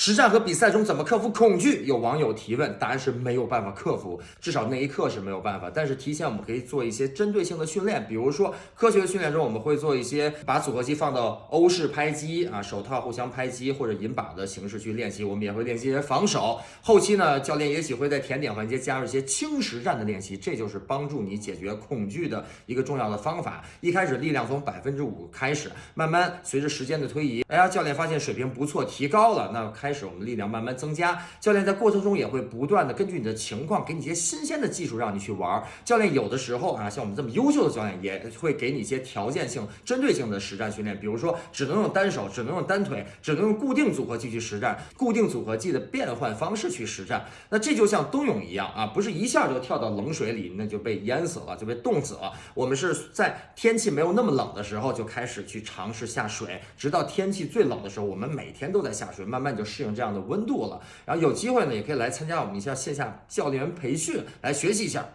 实战和比赛中怎么克服恐惧？有网友提问，答案是没有办法克服，至少那一刻是没有办法。但是提前我们可以做一些针对性的训练，比如说科学的训练中，我们会做一些把组合机放到欧式拍击啊，手套互相拍击或者引把的形式去练习。我们也会练习一些防守。后期呢，教练也许会在甜点环节加入一些轻实战的练习，这就是帮助你解决恐惧的一个重要的方法。一开始力量从百分之五开始，慢慢随着时间的推移，哎呀，教练发现水平不错，提高了，那开。开始，我们力量慢慢增加。教练在过程中也会不断的根据你的情况，给你一些新鲜的技术让你去玩。教练有的时候啊，像我们这么优秀的教练，也会给你一些条件性、针对性的实战训练。比如说，只能用单手，只能用单腿，只能用固定组合技去实战，固定组合技的变换方式去实战。那这就像冬泳一样啊，不是一下就跳到冷水里，那就被淹死了，就被冻死了。我们是在天气没有那么冷的时候就开始去尝试下水，直到天气最冷的时候，我们每天都在下水，慢慢就。适应这样的温度了，然后有机会呢，也可以来参加我们一下线下教练员培训，来学习一下。